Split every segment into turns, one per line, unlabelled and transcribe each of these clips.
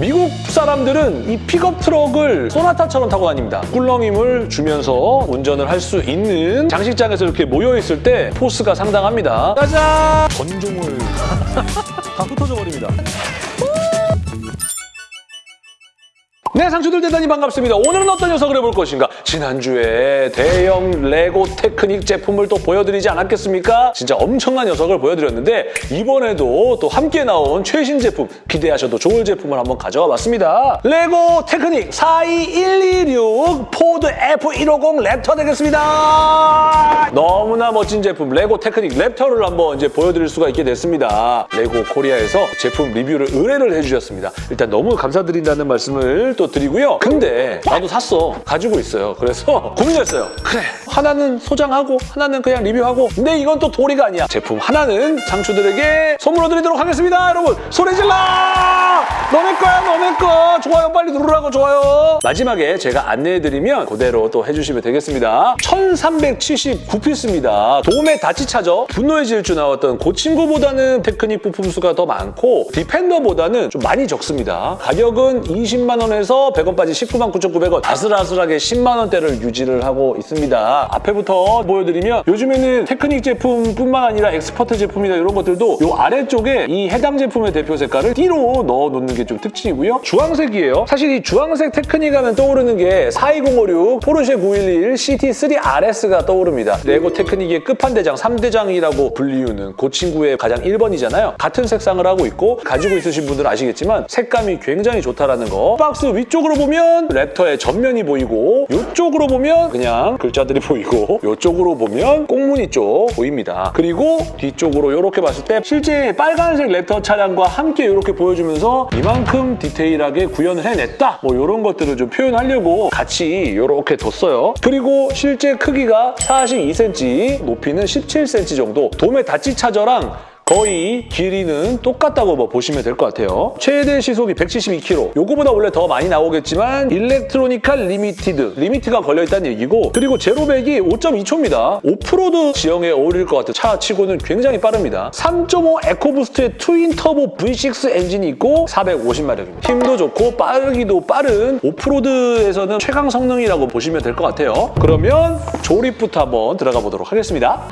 미국 사람들은 이 픽업 트럭을 소나타처럼 타고 다닙니다. 꿀렁임을 주면서 운전을 할 수 있는 장식장에서 이렇게 모여있을 때 포스가 상당합니다. 짜잔! 건종을 다 흩어져 버립니다. 네, 장추들 대단히 반갑습니다. 오늘은 어떤 녀석을 해볼 것인가? 지난주에 대형 레고 테크닉 제품을 또 보여드리지 않았겠습니까? 진짜 엄청난 녀석을 보여드렸는데 이번에도 또 함께 나온 최신 제품 기대하셔도 좋을 제품을 한번 가져와 봤습니다. 레고 테크닉 42126 포드 F150 랩터 되겠습니다. 너무나 멋진 제품 레고 테크닉 랩터를 한번 이제 보여드릴 수가 있게 됐습니다. 레고 코리아에서 제품 리뷰를 의뢰를 해주셨습니다. 일단 너무 감사드린다는 말씀을 또 드리고요. 근데 나도 샀어. 가지고 있어요. 그래서 고민했어요. 그래. 하나는 소장하고 하나는 그냥 리뷰하고 근데 이건 또 도리가 아니야. 제품 하나는 장추들에게 선물로 드리도록 하겠습니다. 여러분 소리 질러! 너네 거야 너네 거. 좋아요 빨리 누르라고 좋아요. 마지막에 제가 안내해드리면 그대로 또 해주시면 되겠습니다. 1379피스입니다. 돔의 닷지 차저 분노의 질주 나왔던 그 친구보다는 테크닉 부품 수가 더 많고 디펜더보다는 좀 많이 적습니다. 가격은 20만 원에서 100원 빠진 19만 9,900원 아슬아슬하게 10만 원대를 유지를 하고 있습니다. 앞에부터 보여드리면 요즘에는 테크닉 제품뿐만 아니라 엑스퍼트 제품이나 이런 것들도 이 아래쪽에 이 해당 제품의 대표 색깔을 띠로 넣어놓는 게 좀 특징이고요. 주황색이에요. 사실 이 주황색 테크닉 하면 떠오르는 게 42056, 포르쉐 911, GT3 RS가 떠오릅니다. 레고 테크닉의 끝판대장, 3대장이라고 불리우는 그 친구의 가장 1번이잖아요. 같은 색상을 하고 있고 가지고 있으신 분들은 아시겠지만 색감이 굉장히 좋다라는 거. 박스 위쪽 으로 보면 랩터의 전면이 보이고 이쪽으로 보면 그냥 글자들이 보이고 이쪽으로 보면 꽁무니 쪽 보입니다. 그리고 뒤쪽으로 이렇게 봤을 때 실제 빨간색 랩터 차량과 함께 이렇게 보여주면서 이만큼 디테일하게 구현을 해냈다. 뭐 이런 것들을 좀 표현하려고 같이 이렇게 뒀어요. 그리고 실제 크기가 42cm, 높이는 17cm 정도. 돔의 닷지 차저랑 거의 길이는 똑같다고 뭐 보시면 될 것 같아요. 최대 시속이 172km. 요거보다 원래 더 많이 나오겠지만 일렉트로니칼 리미티드, 리미트가 걸려있다는 얘기고 그리고 제로백이 5.2초입니다. 오프로드 지형에 어울릴 것 같은 차 치고는 굉장히 빠릅니다. 3.5 에코부스트의 트윈 터보 V6 엔진이 있고 450마력입니다. 힘도 좋고 빠르기도 빠른 오프로드에서는 최강 성능이라고 보시면 될 것 같아요. 그러면 조립부터 한번 들어가 보도록 하겠습니다.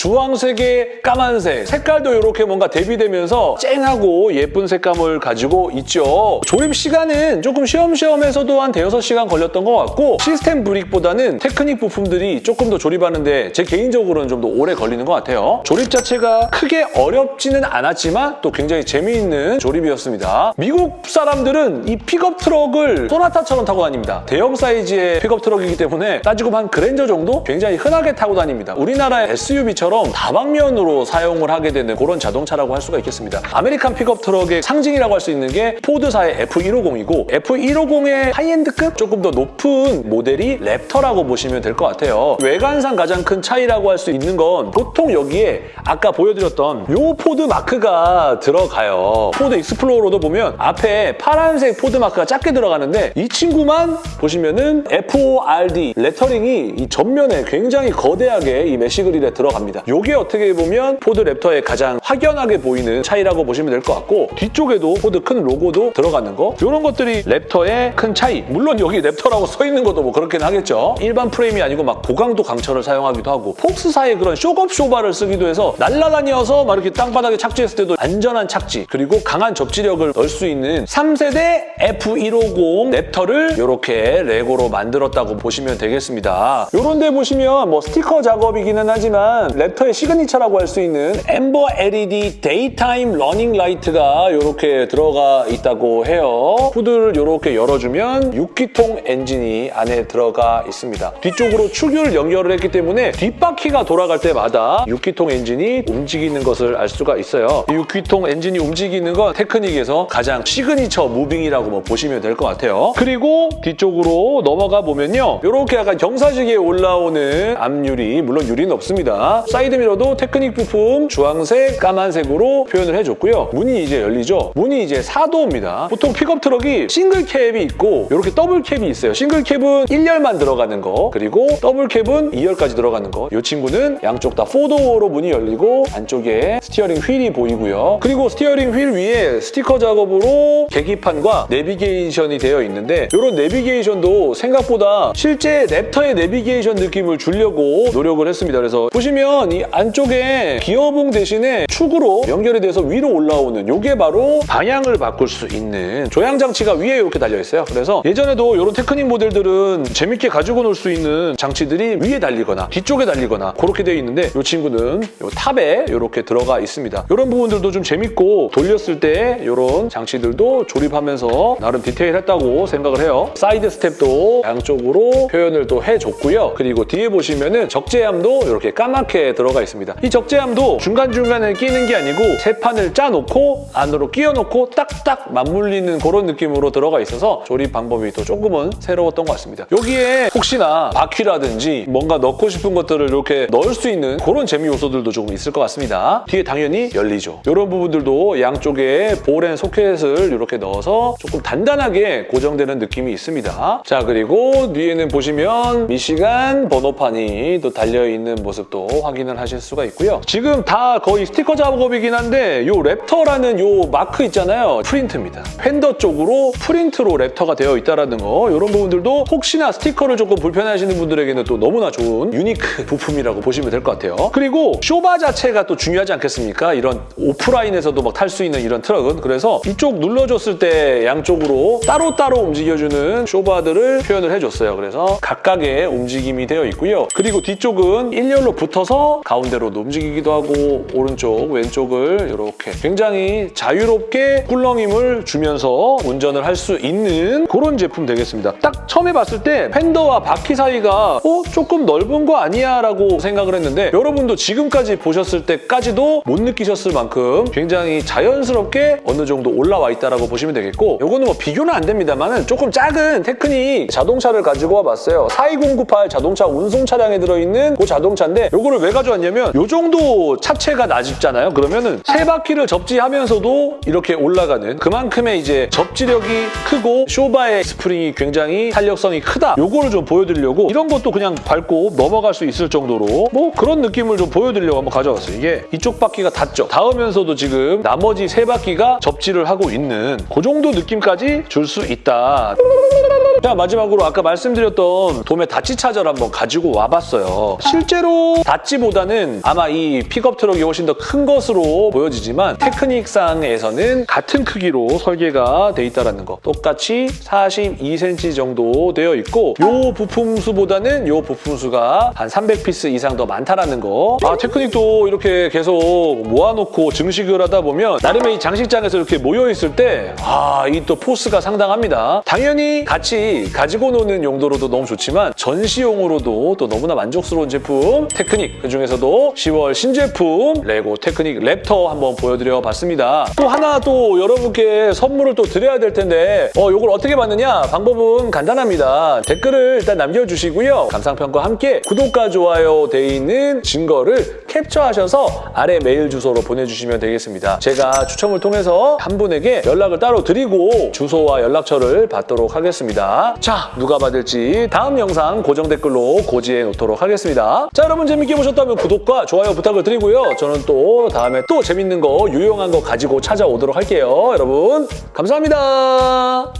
주황색에 까만색, 색깔도 이렇게 뭔가 대비되면서 쨍하고 예쁜 색감을 가지고 있죠. 조립 시간은 조금 쉬엄쉬엄해서도 한 대여섯 시간 걸렸던 것 같고 시스템 brick보다는 테크닉 부품들이 조금 더 조립하는데 제 개인적으로는 좀 더 오래 걸리는 것 같아요. 조립 자체가 크게 어렵지는 않았지만 또 굉장히 재미있는 조립이었습니다. 미국 사람들은 이 픽업 트럭을 소나타처럼 타고 다닙니다. 대형 사이즈의 픽업 트럭이기 때문에 따지고 한 그랜저 정도 굉장히 흔하게 타고 다닙니다. 우리나라의 SUV처럼 다방면으로 사용을 하게 되는 그런 자동차라고 할 수가 있겠습니다. American 픽업 트럭의 상징이라고 할 수 있는 게 포드사의 F150이고 F150의 하이엔드급 조금 더 높은 모델이 랩터라고 보시면 될 것 같아요. 외관상 가장 큰 차이라고 할 수 있는 건 보통 여기에 아까 보여드렸던 요 포드 마크가 들어가요. 포드 익스플로러도 보면 앞에 파란색 포드 마크가 작게 들어가는데 이 친구만 보시면은 FORD 레터링이 이 전면에 굉장히 거대하게 이 메시 그릴에 들어갑니다. 이게 어떻게 보면 포드 랩터의 가장 확연하게 보이는 차이라고 보시면 될 것 같고 뒤쪽에도 포드 큰 로고도 들어가는 거 이런 것들이 랩터의 큰 차이 물론 여기 랩터라고 써 있는 것도 뭐 그렇긴 하겠죠. 일반 프레임이 아니고 막 고강도 강철을 사용하기도 하고 폭스사의 그런 쇽업쇼바를 쓰기도 해서 날아다녀서 막 이렇게 땅바닥에 착지했을 때도 안전한 착지 그리고 강한 접지력을 넣을 수 있는 3세대 F150 랩터를 이렇게 레고로 만들었다고 보시면 되겠습니다. 이런 데 보시면 뭐 스티커 작업이기는 하지만 랩터의 signature라고 할 수 있는 엠버 LED 데이타임 러닝 라이트가 이렇게 들어가 있다고 해요. 후드를 이렇게 열어주면 6기통 엔진이 안에 들어가 있습니다. 뒤쪽으로 축을 연결을 했기 때문에 뒷바퀴가 돌아갈 때마다 6기통 엔진이 움직이는 것을 알 수가 있어요. 이 6기통 엔진이 움직이는 건 테크닉에서 가장 signature moving이라고 뭐 보시면 될 것 같아요. 그리고 뒤쪽으로 넘어가 보면요. 이렇게 약간 경사지게 올라오는 앞유리, 물론 유리는 없습니다. 사이드 미러도 테크닉 부품 주황색, 까만색으로 표현을 해줬고요. 문이 이제 열리죠. 문이 이제 4도어입니다. 보통 픽업 트럭이 single cab이 있고 이렇게 double cab이 있어요. single cab은 1열만 들어가는 거 그리고 double cab은 2열까지 들어가는 거. 이 친구는 양쪽 다 4도어로 문이 열리고 안쪽에 steering wheel이 보이고요. 그리고 steering wheel 위에 스티커 작업으로 계기판과 내비게이션이 되어 있는데 이런 내비게이션도 생각보다 실제 랩터의 내비게이션 느낌을 주려고 노력을 했습니다. 그래서 보시면 이 안쪽에 기어봉 대신에 축으로 연결이 돼서 위로 올라오는 이게 바로 방향을 바꿀 수 있는 조향 장치가 위에 이렇게 달려 있어요. 그래서 예전에도 이런 테크닉 모델들은 재밌게 가지고 놀 수 있는 장치들이 위에 달리거나 뒤쪽에 달리거나 그렇게 되어 있는데 이 친구는 이 top에 이렇게 들어가 있습니다. 이런 부분들도 좀 재밌고 돌렸을 때 이런 장치들도 조립하면서 나름 디테일했다고 생각을 해요. side step도 양쪽으로 표현을 또 해줬고요. 그리고 뒤에 보시면은 적재함도 이렇게 까맣게 들어가 있습니다. 이 적재함도 중간중간에 끼는 게 아니고 세 판을 짜놓고 안으로 끼워놓고 딱딱 맞물리는 그런 느낌으로 들어가 있어서 조립 방법이 또 조금은 새로웠던 것 같습니다. 여기에 혹시나 바퀴라든지 뭔가 넣고 싶은 것들을 이렇게 넣을 수 있는 그런 재미 요소들도 조금 있을 것 같습니다. 뒤에 당연히 열리죠. 이런 부분들도 양쪽에 ball and socket을 이렇게 넣어서 조금 단단하게 고정되는 느낌이 있습니다. 자 그리고 뒤에는 보시면 미시간 번호판이 또 달려있는 모습도 확인을 하실 수가 있고요. 지금 다 거의 스티커 작업이긴 한데 이 랩터라는 이 마크 있잖아요. 프린트입니다. 펜더 쪽으로 프린트로 랩터가 되어 있다는 거 이런 부분들도 혹시나 스티커를 조금 불편해하시는 분들에게는 또 너무나 좋은 unique 부품이라고 보시면 될 것 같아요. 그리고 쇼바 자체가 또 중요하지 않겠습니까? 이런 오프라인에서도 막 탈 수 있는 이런 트럭은 그래서 이쪽 눌러줬을 때 양쪽으로 따로따로 움직여주는 쇼바들을 표현을 해줬어요. 그래서 각각의 움직임이 되어 있고요. 그리고 뒤쪽은 일렬로 붙어서 가운데로도 움직이기도 하고 오른쪽, 왼쪽을 이렇게 굉장히 자유롭게 꿀렁임을 주면서 운전을 할 수 있는 그런 제품 되겠습니다. 딱 처음에 봤을 때 팬더와 바퀴 사이가 어? 조금 넓은 거 아니야? 라고 생각을 했는데 여러분도 지금까지 보셨을 때까지도 못 느끼셨을 만큼 굉장히 자연스럽게 어느 정도 올라와 있다고 보시면 되겠고 이거는 뭐 비교는 안 됩니다만 조금 작은 테크닉 자동차를 가지고 와봤어요. 42098 자동차 운송 차량에 들어있는 그 자동차인데 이거를 왜 가져왔냐면 이 정도 차체가 낮잖아요. 그러면은 세 바퀴를 접지하면서도 이렇게 올라가는 그만큼의 이제 접지력이 크고 쇼바의 스프링이 굉장히 탄력성이 크다. 요거를 좀 보여드리려고 이런 것도 그냥 밟고 넘어갈 수 있을 정도로 뭐 그런 느낌을 좀 보여드리려고 한번 가져왔어요. 이게 이쪽 바퀴가 닿죠. 닿으면서도 지금 나머지 세 바퀴가 접지를 하고 있는 그 정도 느낌까지 줄 수 있다. 자 마지막으로 아까 말씀드렸던 돔의 닷지 차저를 한번 가지고 와봤어요. 실제로 닷지보다는 아마 이 픽업 트럭이 훨씬 더 큰 것으로 보여지지만 테크닉상에서는 같은 크기로 설계가 돼 있다는 거. 똑같이 42cm 정도 되어 있고 이 부품수보다는 이 부품수가 한 300piece 이상 더 많다는 거. 아 테크닉도 이렇게 계속 모아놓고 증식을 하다 보면 나름의 이 장식장에서 이렇게 모여있을 때 아 이 또 force가 상당합니다. 당연히 같이 가지고 노는 용도로도 너무 좋지만 전시용으로도 또 너무나 만족스러운 제품 테크닉 그중에서도 10월 신제품 레고 테크닉 랩터 한번 보여드려 봤습니다. 또 하나 또 여러분께 선물을 또 드려야 될 텐데 어 이걸 어떻게 받느냐 방법은 간단합니다. 댓글을 일단 남겨주시고요. 감상평과 함께 구독과 좋아요 돼 있는 증거를 캡처하셔서 아래 메일 주소로 보내주시면 되겠습니다. 제가 추첨을 통해서 한 분에게 연락을 따로 드리고 주소와 연락처를 받도록 하겠습니다. 자, 누가 받을지 다음 영상 고정 댓글로 고지해 놓도록 하겠습니다. 자, 여러분 재밌게 보셨 다면 구독과 좋아요 부탁을 드리고요. 저는 또 다음에 또 재밌는 거, 유용한 거 가지고 찾아오도록 할게요. 여러분, 감사합니다.